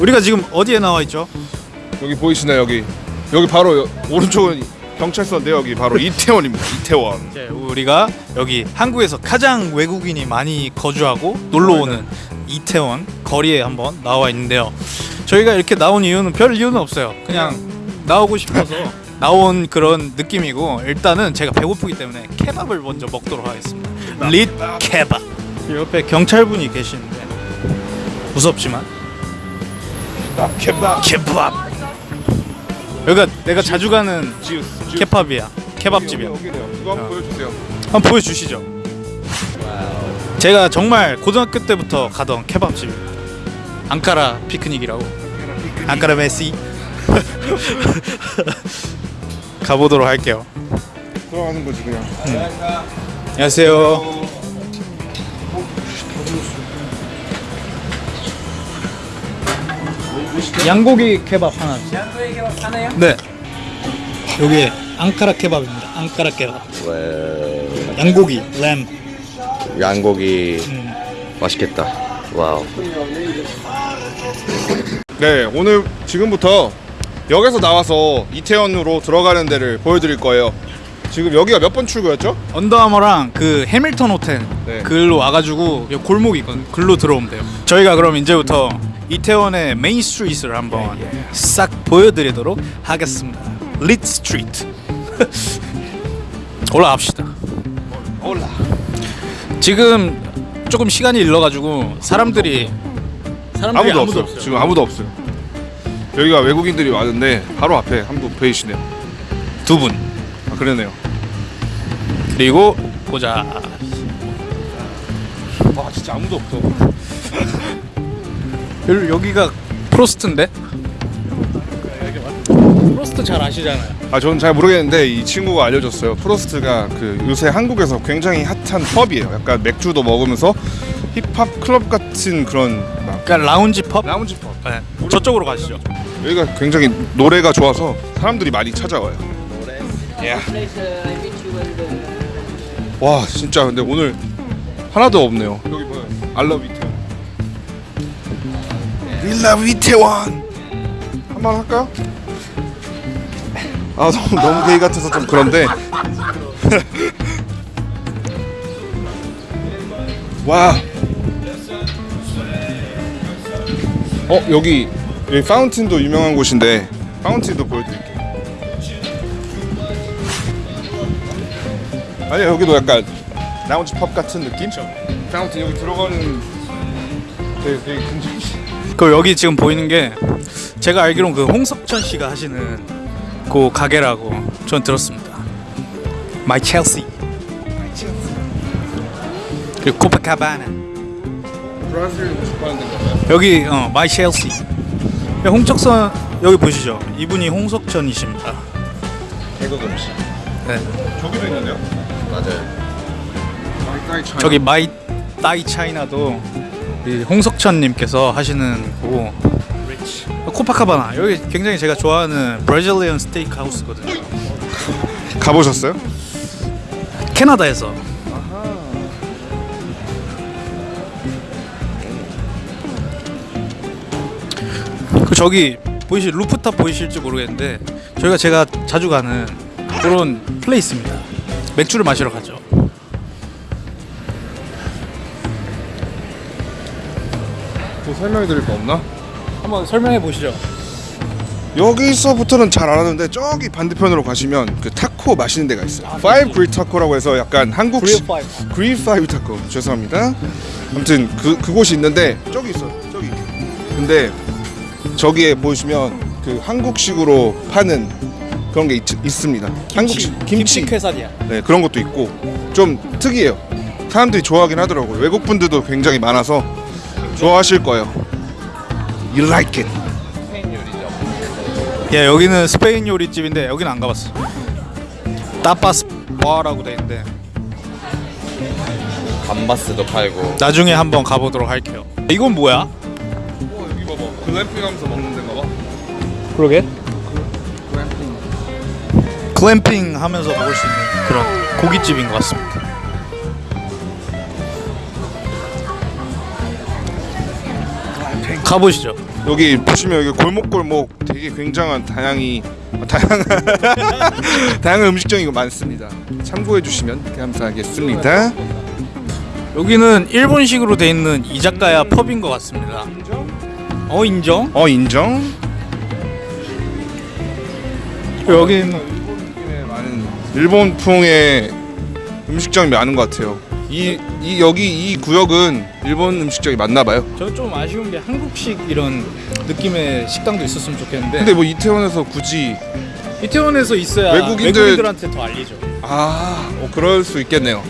우리 우리가 지금 어디에 나와 있죠? 여기 보이시나요 여기 여기 바로 여- 오른쪽은 경찰서인데 여기 바로 이태원입니다 이태원 이제 우리가 여기 한국에서 가장 외국인이 많이 거주하고 놀러 오는 이태원 거리에 한번 나와 있는데요. 저희가 이렇게 나온 이유는 별 이유는 없어요. 그냥 나오고 싶어서 나온 그런 느낌이고 일단은 제가 배고프기 때문에 케밥을 먼저 먹도록 하겠습니다. 릿 케밥. 옆에 경찰분이 계시는데 무섭지만 케밥 케밥. 여기가 내가 자주 가는 지우스 지우스. 케밥이야. 케밥집이야. 여기, 여기네요 이거 한번 어. 보여주세요 한번 보여주시죠. 제가 정말 고등학교 때부터 가던 케밥집입니다. 앙카라 피크닉이라고. 앙카라 메시. 가보도록 할게요. 들어가는 거지 그냥 안녕하세요. 양고기 케밥 하나. 양고기 케밥 하나요? 네. 여기 앙카라 케밥입니다. 앙카라 케밥. 양고기 lamb. 양고기 음. 맛있겠다. wow. 네 오늘 지금부터 역에서 나와서 이태원으로 들어가는 데를 보여드릴 거예요 지금 여기가 몇 번 출구였죠? Under Armour랑 그 해밀턴 호텔 네. 글로 와가지고 골목이 있거든. 글로 들어오면 돼요. 저희가 그럼 이제부터 이태원의 main street를 한번 싹 보여드리도록 하겠습니다. Lit street. 올라갑시다. 올라. 지금 조금 시간이 일러가지고 사람들이 사람들이 아무도, 없어요. 지금 아무도 없어요 여기가 외국인들이 왔는데 바로 앞에 한 분 보이시네요 두 분. 아 그러네요 그리고 보자. 와 진짜 아무도 없어 여- 여기가 프로스트인데? 프로스트 잘 아시잖아요. 아 저는 잘 모르겠는데 이 친구가 알려줬어요. 프로스트가 그 요새 한국에서 굉장히 핫한 펍이에요. 약간 맥주도 먹으면서 힙합 클럽 같은 그런 막 그러니까 라운지 펍. 라운지 펍. 네. 저쪽으로 가시죠. 여기가 굉장히 노래가 좋아서 사람들이 많이 찾아와요. 예. 와 진짜 근데 오늘 하나도 없네요. 여기 뭐야? 이태원. 윌라 이태원. 한 번 할까요? 아 너무 너무 게이 같아서 좀 그런데. 와. 어 여기 여기 파운틴도 유명한 곳인데 파운틴도 보여드릴게요. 아니 여기도 약간 라운지 펍 같은 느낌? 파운틴 여기 들어가는 되게 되게 근접이. 그 여기 지금 보이는 게 제가 알기로는 그 홍석천 씨가 하시는 그 가게라고 전 들었습니다. My Chelsea. 그리고 코파카바나. 브라질 축구하는 데인가요? 여기 어 My Chelsea. 홍석천 여기 보시죠. 이분이 홍석천이십니다. 태국 음식. 네. 저기도 있는데요? 맞아요. 저기 My Thai China도 이 홍석천님께서 하시는 거고 코파카바나 여기 굉장히 제가 좋아하는 Brazilian steak house거든요. 가보셨어요? 캐나다에서 그 저기 보이실 루프탑 보이실지 모르겠는데 저희가 제가 자주 가는 그런 place입니다. 맥주를 마시러 가죠. 설명해 드릴 거 없나? 한번 설명해 보시죠. 여기서부터는 잘 알았는데 저기 반대편으로 가시면 그 타코 맛있는 데가 있어요. Five Grill Taco라고 해서 약간 한국식 Grill Five Taco 죄송합니다. 아무튼 그 그곳이 있는데 저기 있어요. 저기. 근데 저기에 보시면 그 한국식으로 파는 그런 게 있, 있습니다. 한국식 김치. 쾌살이야. 네 그런 것도 있고 좀 특이해요. 사람들이 좋아하긴 하더라고요. 외국 분들도 굉장히 많아서 좋아하실 거예요. You like it. 예, 여기는 스페인 요리집인데 여기는 안 가봤어. 따파스 바라고 돼 있는데 감바스도 팔고. 나중에 한번 가보도록 할게요. 이건 뭐야? 어, 여기 봐봐. 글램핑하면서 먹는 데인가 봐. 그러게. 글램핑 하면서 먹을 수 있는 그런 고깃집인 것 같습니다. 가보시죠. 여기 보시면 여기 골목골목 되게 굉장한 다양히 다양한 다양한 음식점이 많습니다. 참고해 주시면 감사하겠습니다. 여기는 일본식으로 돼 있는 이자카야 펍인 것 같습니다. 어 인정? 어 인정. 여기는 일본 느낌의 많은 일본풍의 음식점이 많은 것 같아요. 이, 이 여기 이 구역은 일본 음식점이 많나 봐요. 저좀 아쉬운 게 한국식 이런 느낌의 식당도 있었으면 좋겠는데 근데 뭐 이태원에서 굳이 이태원에서 있어야 외국인들- 외국인들한테 더 알리죠. 아, 어, 그럴 수 있겠네요.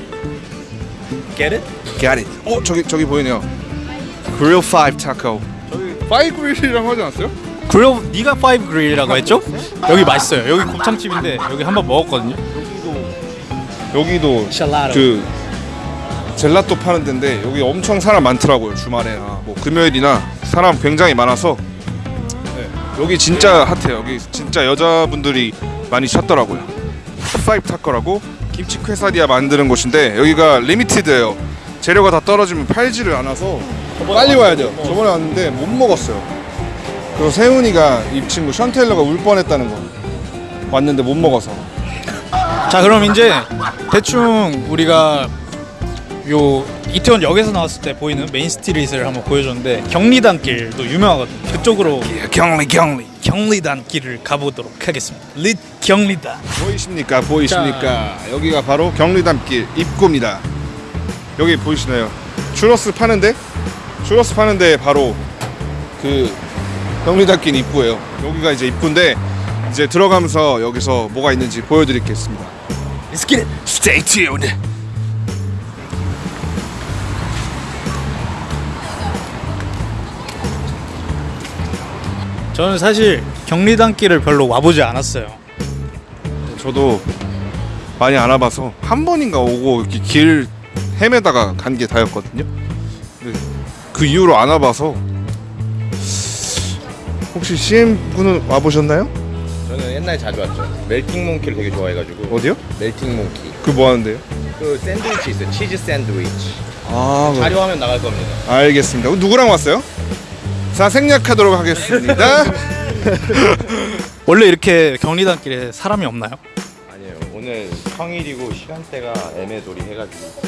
Get it? Get it. 어 저기 저기 보이네요. Grill Five Taco. 저기 Five Grill이라고 하지 않았어요? 그리고 네가 Five Grill이라고 했죠? 여기 맛있어요. 여기 곱창집인데 여기 한번 먹었거든요. 여기도 샬라로. 그 젤라또 파는 데인데 여기 엄청 사람 많더라고요 주말에나. 뭐 금요일이나 사람 굉장히 많아서. 네, 여기 진짜 hot해요. 여기 진짜 여자분들이 많이 찾더라고요. Five Taco라고 김치 퀘사디아 만드는 곳인데 여기가 limited예요. 재료가 다 떨어지면 팔지를 않아서 빨리 와야 돼요. 저번에 왔는데 못 먹었어요. 그리고 세훈이가 이 친구 션테일러가 울 뻔했다는 거 왔는데 못 먹어서. 자 그럼 이제 대충 우리가 요 이태원 역에서 나왔을 때 보이는 main street를 한번 보여줬는데 경리단길도 유명하거든요. 그쪽으로 경리 경리 경리단길을 가보도록 하겠습니다. Lit 경리단. 보이십니까? 보이십니까? 여기가 바로 경리단길 입구입니다. 여기 보이시나요? 추러스 파는데 추러스 파는데 바로 그 경리단길 입구예요. 여기가 이제 입구인데 이제 들어가면서 여기서 뭐가 있는지 보여드리겠습니다. Let's get it. Stay tuned. 저는 사실 경리단길을 별로 와보지 않았어요. 저도 많이 안 와봐서 한 번인가 오고 이렇게 길 헤매다가 간 게 다였거든요. 근데 그 이후로 안 와봐서 혹시 CM 분은 와보셨나요? 저는 옛날에 자주 왔죠. 멜팅 몽키를 되게 좋아해가지고. 어디요? 멜팅 몽키. 그 뭐 하는데요? 그 샌드위치 있어요. 치즈 샌드위치. 아, 자료하면 나갈 겁니다. 알겠습니다. 누구랑 왔어요? 자, 생략하도록 하겠습니다. 원래 이렇게 경리단길에 사람이 없나요? 아니에요. 오늘 평일이고 시간대가 애매돌이 해가지고.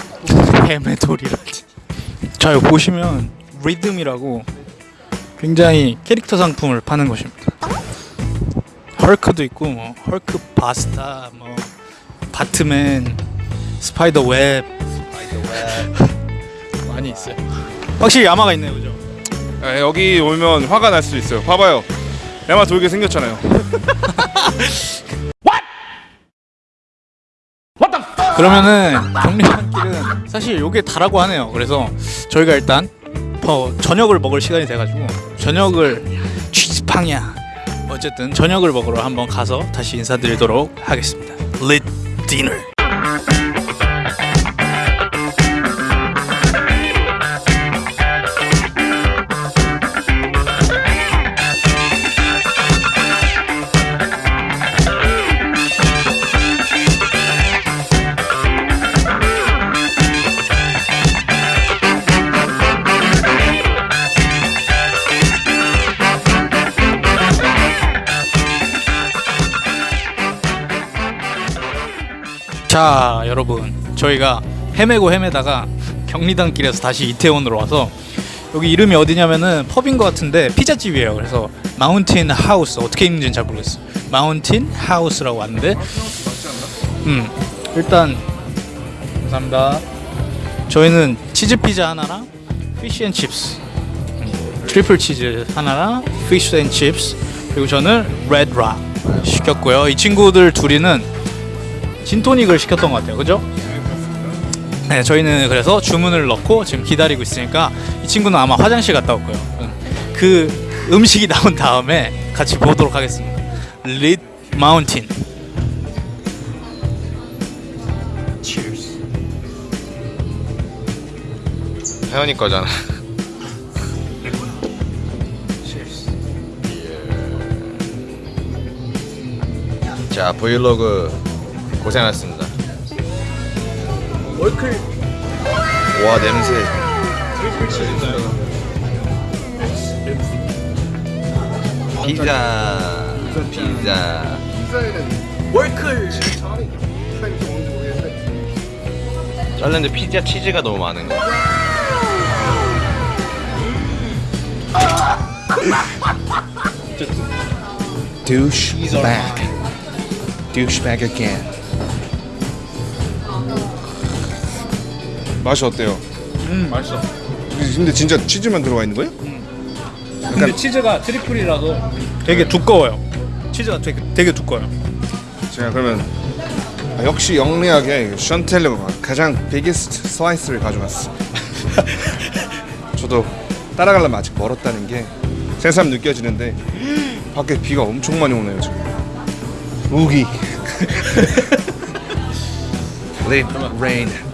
헤메돌이라지. 자 여기 보시면 리듬이라고 굉장히 캐릭터 상품을 파는 곳입니다. 헐크도 있고 뭐 헐크 버스터 뭐 배트맨 spider web 많이 있어요. 확실히 야마가 있네요, 그죠? 아, 여기 오면 화가 날 수 있어요. 봐봐요. 야마 돌게 생겼잖아요. 그러면은 경리단길은 사실 요게 다라고 하네요. 그래서 저희가 일단 어, 저녁을 먹을 시간이 돼가지고 저녁을 취집팡이야. 어쨌든 저녁을 먹으러 한번 가서 다시 인사드리도록 하겠습니다. Lit dinner. 자 여러분. 저희가 헤매고 헤매다가 경리단길에서 다시 이태원으로 와서 여기 이름이 어디냐면은 pub인 것 같은데 피자집이에요. 그래서 Mountain House 어떻게 읽는지는 잘 모르겠어요. Mountain House라고 왔는데 음 일단 감사합니다. 저희는 치즈 피자 하나랑 fish and chips 음, triple 치즈 하나랑 fish and chips 그리고 저는 Red Rock 시켰고요. 이 친구들 둘이는 진토닉을 시켰던 것 같아요. 그죠? 네, 저희는 그래서 주문을 넣고 지금 기다리고 있으니까 이 친구는 아마 화장실 갔다 올 거예요. 음, 그 음식이 나온 다음에 같이 보도록 하겠습니다. 릿 마운틴. Cheers. 혜연이 거잖아. 자 브이로그 고생하셨습니다. 월클 와 냄새. 피자. 피자. 월클. 잘랐는데 피자 치즈가 너무 많은 거. douchebag. douchebag again. 맛이 어때요? 음 맛있어. 근데 진짜 치즈만 들어가 있는 거예요? 근데 치즈가 triple이라서 되게 두꺼워요. 치즈가 되게 되게 두꺼워요. 제가 그러면 아, 역시 영리하게 션텔러가 가장 biggest slice를 가져왔어. 저도 따라가려면 아직 멀었다는 게 새삼 느껴지는데 밖에 비가 엄청 많이 오네요 지금. 우기. Late rain.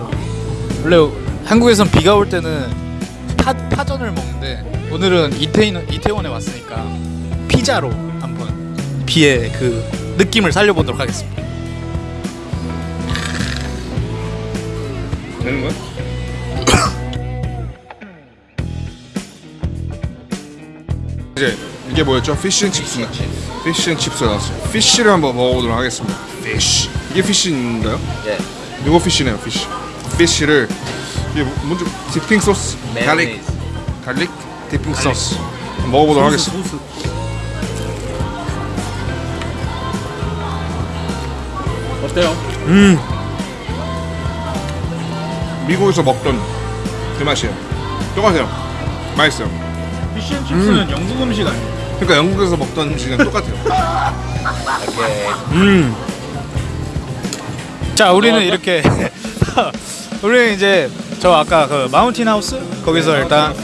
원래 한국에선 비가 올 때는 파, 파전을 먹는데 오늘은 이태원 이태원에 왔으니까 피자로 한번 비의 그 느낌을 살려보도록 하겠습니다. 되는 거야? 이제 이게 뭐였죠? Fish and chips. Fish and chips 나왔어요. Fish를 한번 먹어보도록 하겠습니다. Fish. 이게 fish인가요? 예. 이거 fish네요. Fish. Fish를 이게 뭐- 먼저 dipping 소스, garlic, garlic dipping 소스 먹어보도록 하겠습니다. 어때요? 음. 미국에서 먹던 그 맛이에요. 똑같아요. 맛있어요. 피쉬앤칩스는 영국 음식 아니에요? 그러니까 영국에서 먹던 음식이랑 똑같아요. 오케이. 음. 자, 우리는 이렇게 우리는 이제 저 아까 그 마운틴 하우스 거기서 일단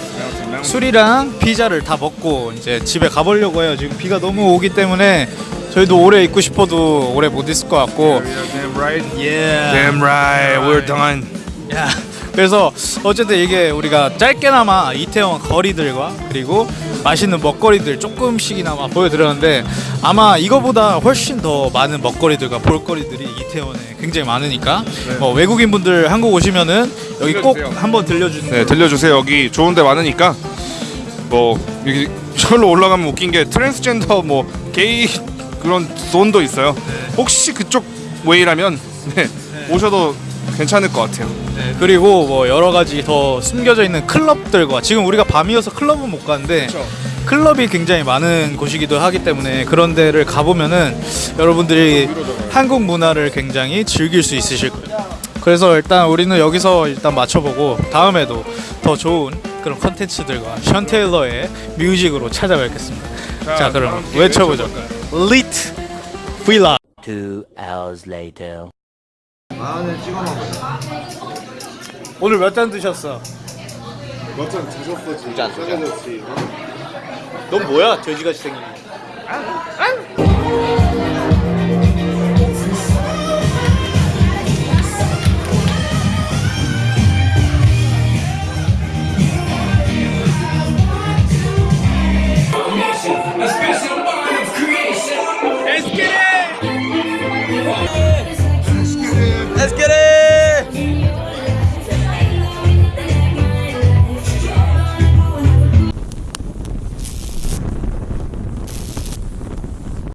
술이랑 피자를 다 먹고 이제 집에 가보려고 해요. 지금 비가 너무 오기 때문에 저희도 오래 있고 싶어도 오래 못 있을 것 같고. Damn right. Yeah. Damn right. We're done. 야, 그래서 어쨌든 이게 우리가 짧게나마 이태원 거리들과 그리고 맛있는 먹거리들 조금씩이나마 보여드렸는데 아마 이거보다 훨씬 더 많은 먹거리들과 볼거리들이 이태원에 굉장히 많으니까 어, 외국인 분들 한국 오시면은 여기 꼭 들려주세요. 한번 들려주는 네, 거. 들려주세요. 여기 좋은데 많으니까 뭐 여기 저로 올라가면 웃긴 게 트랜스젠더 뭐 게이 그런 zone도 있어요. 혹시 그쪽 way라면 네, 오셔도 괜찮을 것 같아요. 네, 그리고 뭐 여러 가지 더 숨겨져 있는 클럽들과 지금 우리가 밤이어서 클럽은 못 가는데 클럽이 굉장히 많은 곳이기도 하기 때문에 그런 데를 가보면은 여러분들이 한국 문화를 굉장히 즐길 수 있으실 거예요. 그래서 일단 우리는 여기서 일단 맞춰보고 다음에도 더 좋은 그런 컨텐츠들과 션 테일러의 music으로 찾아뵙겠습니다. 자, 그럼 다음 기회에 외쳐보죠. 리트 빌라. Two hours later. 오늘 몇 잔 드셨어? 몇 잔 드셨어 지금? 두잔, 두 잔. 넌 뭐야? 돼지같이 생긴.